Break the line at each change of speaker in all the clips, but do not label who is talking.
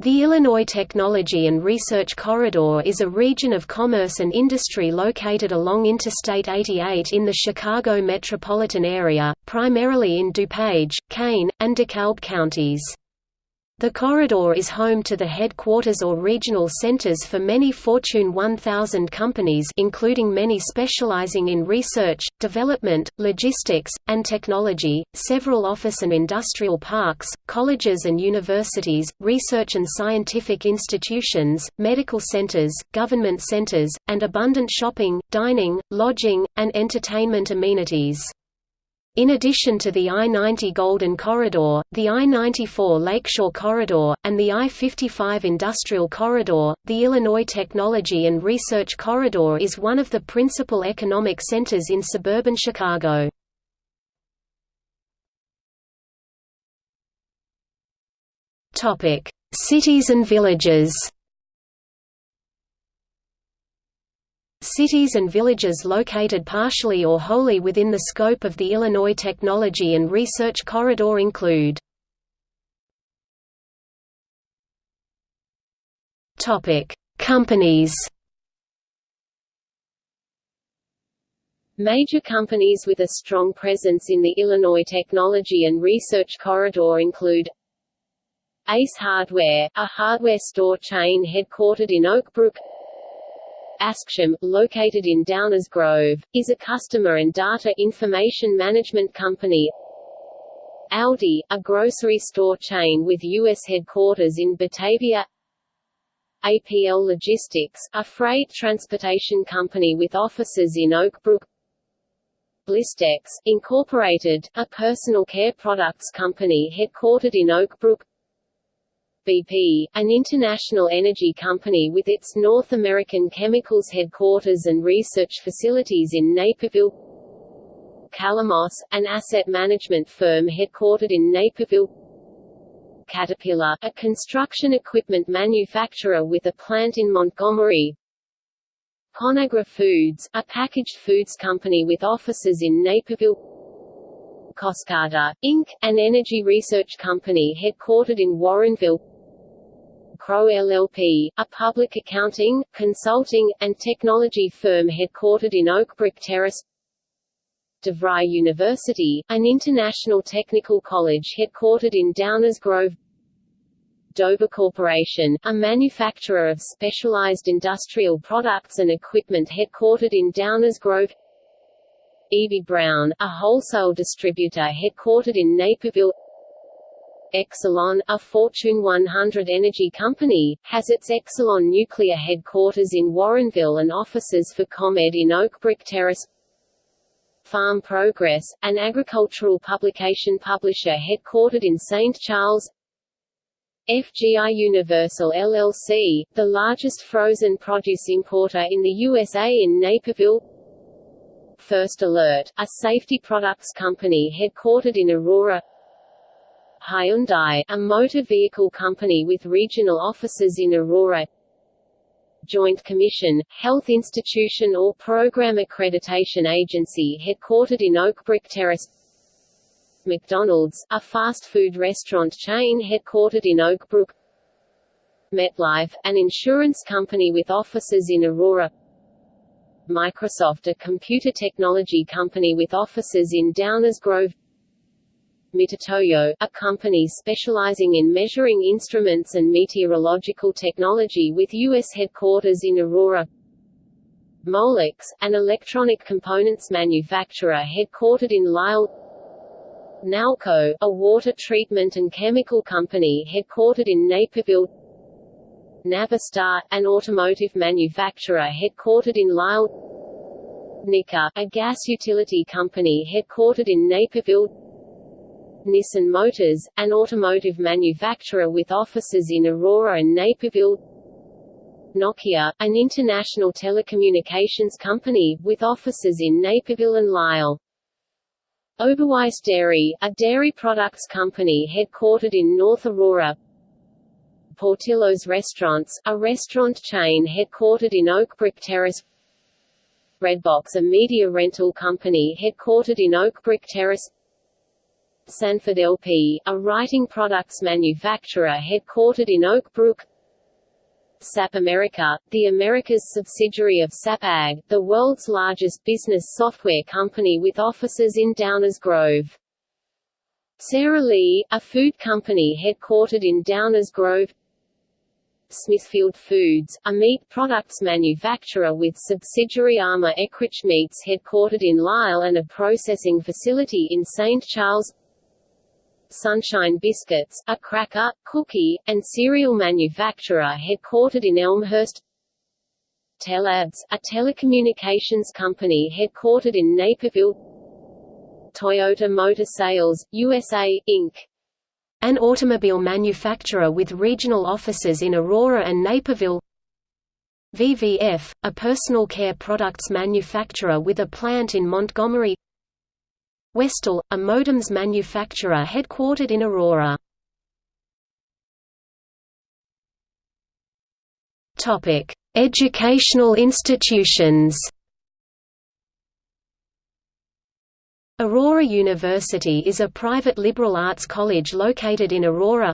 The Illinois Technology and Research Corridor is a region of commerce and industry located along Interstate 88 in the Chicago metropolitan area, primarily in DuPage, Kane, and DeKalb counties. The corridor is home to the headquarters or regional centers for many Fortune 1000 companies including many specializing in research, development, logistics, and technology, several office and industrial parks, colleges and universities, research and scientific institutions, medical centers, government centers, and abundant shopping, dining, lodging, and entertainment amenities. In addition to the I-90 Golden Corridor, the I-94 Lakeshore Corridor, and the I-55 Industrial Corridor, the Illinois Technology and Research Corridor is one of the principal economic centers in suburban Chicago. Cities and villages Cities and villages located partially or wholly within the scope of the Illinois Technology and Research Corridor include Companies
Major companies with a strong presence in the Illinois Technology and Research Corridor include Ace Hardware, a hardware store chain headquartered in Oak Brook Acxiom, located in Downers Grove, is a customer and data information management company. Aldi, a grocery store chain with U.S. headquarters in Batavia APL Logistics, a freight transportation company with offices in Oak Brook Blistex, Incorporated, a personal care products company headquartered in Oak Brook BP, an international energy company with its North American chemicals headquarters and research facilities in Naperville Calamos, an asset management firm headquartered in Naperville Caterpillar, a construction equipment manufacturer with a plant in Montgomery Conagra Foods, a packaged foods company with offices in Naperville Coscada, Inc., an energy research company headquartered in Warrenville Crowe LLP, a public accounting, consulting, and technology firm headquartered in Oak Brook Terrace DeVry University, an international technical college headquartered in Downers Grove Dover Corporation, a manufacturer of specialized industrial products and equipment headquartered in Downers Grove Eby-Brown, a wholesale distributor headquartered in Naperville Exelon, a Fortune 100 energy company, has its Exelon nuclear headquarters in Warrenville and offices for ComEd in Oak Brook Terrace. Farm Progress, an agricultural publication publisher headquartered in St. Charles. FGI Universal LLC, the largest frozen produce importer in the USA in Naperville. First Alert, a safety products company headquartered in Aurora. Hyundai, a motor vehicle company with regional offices in Aurora. Joint Commission, health institution or program accreditation agency headquartered in Oak Brook Terrace. McDonald's, a fast food restaurant chain headquartered in Oakbrook MetLife, an insurance company with offices in Aurora. Microsoft a computer technology company with offices in Downers Grove Mitutoyo, a company specializing in measuring instruments and meteorological technology with U.S. headquarters in Aurora. Molex, an electronic components manufacturer headquartered in Lisle Nalco, a water treatment and chemical company headquartered in Naperville. Navistar, an automotive manufacturer headquartered in Lisle Nicor, a gas utility company headquartered in Naperville Nissan Motors, an automotive manufacturer with offices in Aurora and Naperville. Nokia, an international telecommunications company, with offices in Naperville and Lisle. Oberweis Dairy, a dairy products company headquartered in North Aurora. Portillo's Restaurants, a restaurant chain headquartered in Oakbrook Terrace. Redbox a media rental company headquartered in Oakbrook Terrace Sanford LP, a writing products manufacturer headquartered in Oak Brook SAP America, the Americas subsidiary of SAP AG, the world's largest business software company with offices in Downers Grove. Sara Lee, a food company headquartered in Downers Grove Smithfield Foods, a meat products manufacturer with subsidiary Armour Eckrich Meats headquartered in Lisle and a processing facility in St. Charles Sunshine Biscuits, a cracker, cookie, and cereal manufacturer headquartered in Elmhurst. Tellabs, a telecommunications company headquartered in Naperville. Toyota Motor Sales, USA, Inc. An automobile manufacturer with regional offices in Aurora and Naperville. VVF, a personal care products manufacturer with a plant in Montgomery Westell, a modems manufacturer headquartered in Aurora. Topic: Educational institutions. Aurora University is a private liberal arts college located in Aurora.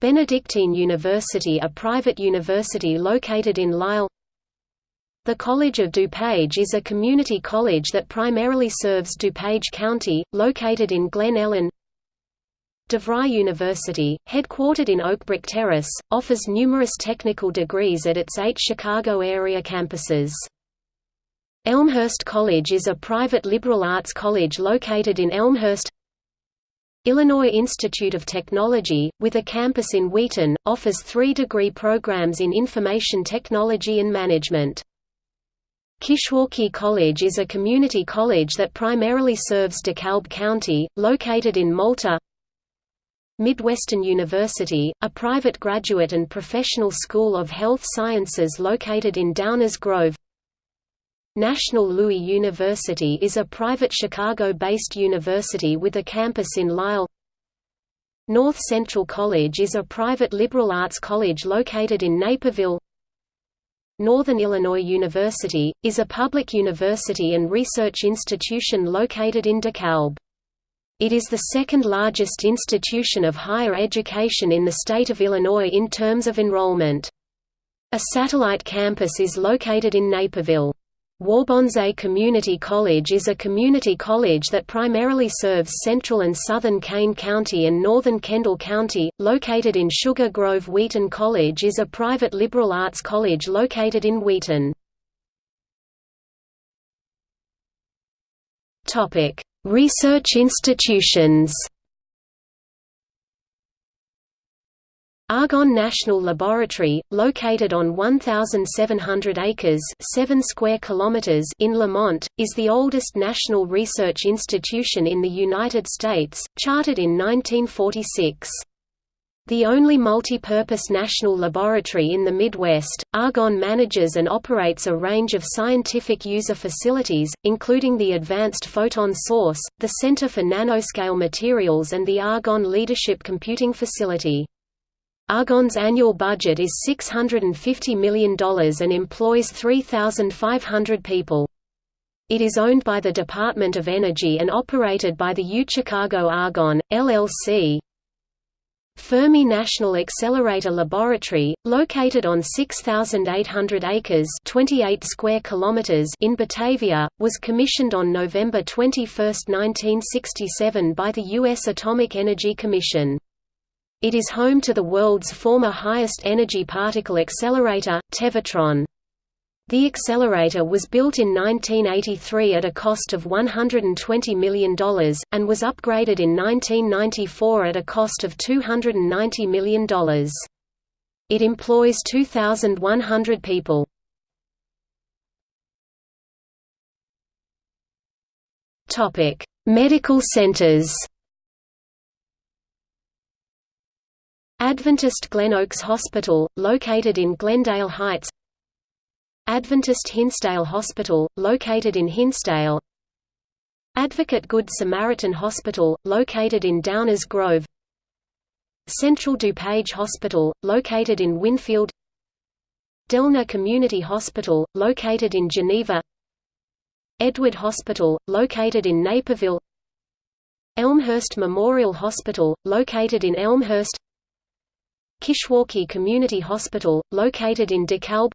Benedictine University a private university located in Lisle the College of DuPage is a community college that primarily serves DuPage County, located in Glen Ellyn. DeVry University, headquartered in Oakbrook Terrace, offers numerous technical degrees at its eight Chicago area campuses. Elmhurst College is a private liberal arts college located in Elmhurst. Illinois Institute of Technology, with a campus in Wheaton, offers three degree programs in information technology and management. Kishwaukee College is a community college that primarily serves DeKalb County, located in Malta. Midwestern University, a private graduate and professional school of health sciences located in Downers Grove. National Louis University is a private Chicago-based university with a campus in Lisle. North Central College is a private liberal arts college located in Naperville. Northern Illinois University, is a public university and research institution located in DeKalb. It is the second largest institution of higher education in the state of Illinois in terms of enrollment. A satellite campus is located in Naperville. Waubonsee Community College is a community college that primarily serves central and southern Kane County and northern Kendall County, located in Sugar Grove Wheaton College is a private liberal arts college located in Wheaton. Research institutions Argonne National Laboratory, located on 1,700 acres 7 square kilometers in Lemont, is the oldest national research institution in the United States, chartered in 1946. The only multi-purpose national laboratory in the Midwest, Argonne manages and operates a range of scientific user facilities, including the Advanced Photon Source, the Center for Nanoscale Materials and the Argonne Leadership Computing Facility. Argonne's annual budget is $650 million and employs 3,500 people. It is owned by the Department of Energy and operated by the UChicago Argonne, LLC. Fermi National Accelerator Laboratory, located on 6,800 acres 28 square kilometers in Batavia, was commissioned on November 21, 1967 by the U.S. Atomic Energy Commission. It is home to the world's former highest energy particle accelerator, Tevatron. The accelerator was built in 1983 at a cost of $120 million, and was upgraded in 1994 at a cost of $290 million. It employs 2,100 people. Medical centers Adventist Glen Oaks Hospital, located in Glendale Heights. Adventist Hinsdale Hospital, located in Hinsdale. Advocate Good Samaritan Hospital, located in Downers Grove. Central DuPage Hospital, located in Winfield. Delnor Community Hospital, located in Geneva. Edward Hospital, located in Naperville.
Elmhurst Memorial Hospital, located in Elmhurst Kishwaukee Community Hospital, located in DeKalb.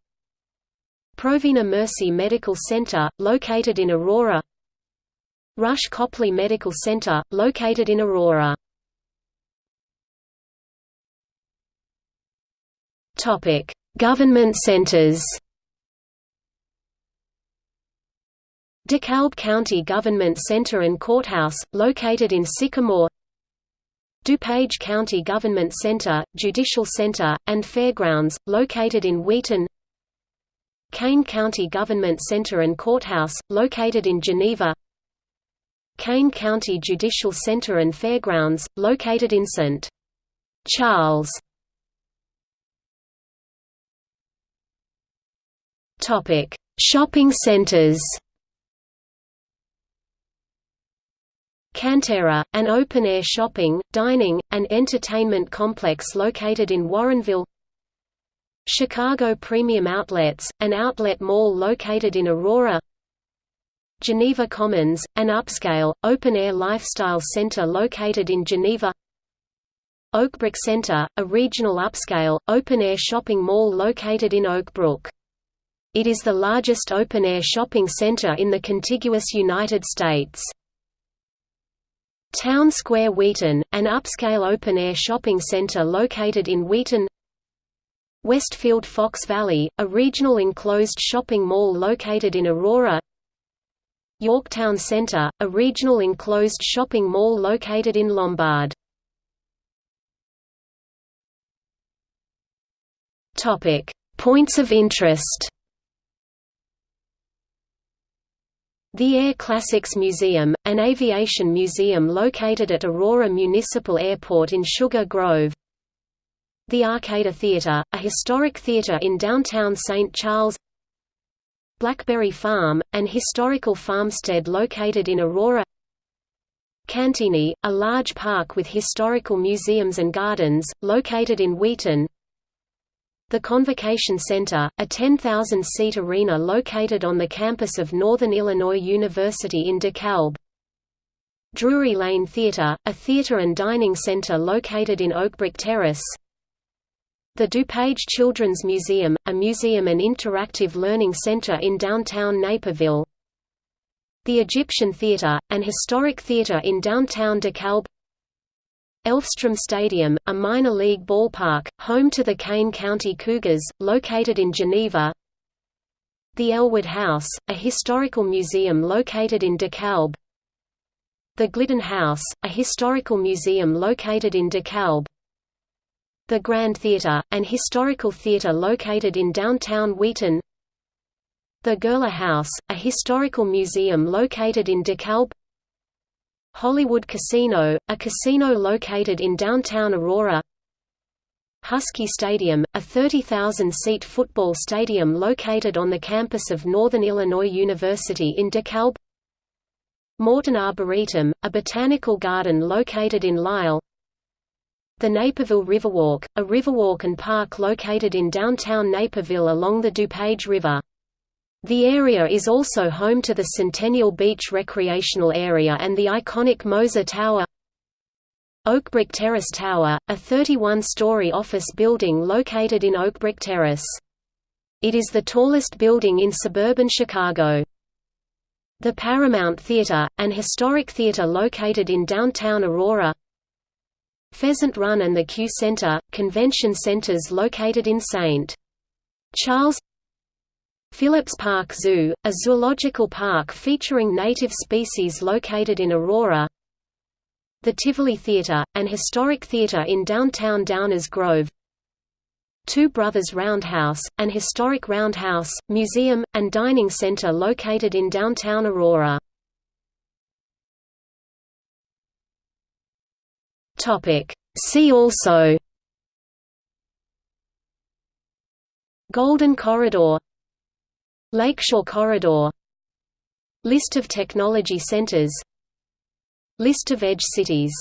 Provena Mercy Medical Center, located in Aurora. Rush Copley Medical Center, located in Aurora. Government centers. DeKalb County Government Center and Courthouse, located in Sycamore DuPage County Government Center, Judicial Center, and Fairgrounds, located in Wheaton. Kane County Government Center and Courthouse, located in Geneva. Kane County Judicial Center and Fairgrounds, located in St. Charles. Shopping centers Cantera, an open-air shopping, dining, and entertainment complex located in Warrenville Chicago Premium Outlets, an outlet mall located in Aurora Geneva Commons, an upscale, open-air lifestyle center located in Geneva Oakbrook Center, a regional upscale, open-air shopping mall located in Oakbrook. It is the largest open-air shopping center in the contiguous United States. Town Square Wheaton, an upscale open-air shopping center located in Wheaton Westfield Fox Valley, a regional enclosed shopping mall located in Aurora Yorktown Center, a regional enclosed shopping mall located in Lombard. Points of interest The Air Classics Museum, an aviation museum located at Aurora Municipal Airport in Sugar Grove. The Arcada Theatre, a historic theatre in downtown St. Charles. Blackberry Farm, an historical farmstead located in Aurora. Cantigny, a large park with historical museums and gardens, located in Wheaton. The Convocation Center, a 10,000-seat arena located on the campus of Northern Illinois University in DeKalb. Drury Lane Theater, a theater and dining center located in Oakbrook Terrace. The DuPage Children's Museum, a museum and interactive learning center in downtown Naperville. The Egyptian Theater, an historic theater in downtown DeKalb. Elfstrom Stadium, a minor league ballpark, home to the Kane County Cougars, located in Geneva. The Ellwood House, a historical museum located in DeKalb. The Glidden House, a historical museum located in DeKalb. The Grand Theatre, an historical theatre located in downtown Wheaton. The Gurler House, a historical museum located in DeKalb. Hollywood Casino, a casino located in downtown Aurora. Husky Stadium, a 30,000-seat football stadium located on the campus of Northern Illinois University in DeKalb. Morton Arboretum, a botanical garden located in Lisle The Naperville Riverwalk, a riverwalk and park located in downtown Naperville along the DuPage River the area is also home to the Centennial Beach Recreational Area and the iconic Moser Tower Oakbrook Terrace Tower, a 31-story office building located in Oakbrook Terrace. It is the tallest building in suburban Chicago. The Paramount Theater, an historic theater located in downtown Aurora Pheasant Run and the Q Center, convention centers located in St. Charles Phillips Park Zoo, a zoological park featuring native species located in Aurora. The Tivoli Theatre, an historic theatre in downtown Downers Grove. Two Brothers Roundhouse, an historic roundhouse, museum, and dining center located in downtown Aurora. See also. Golden Corridor Lakeshore Corridor List of technology centers List of edge cities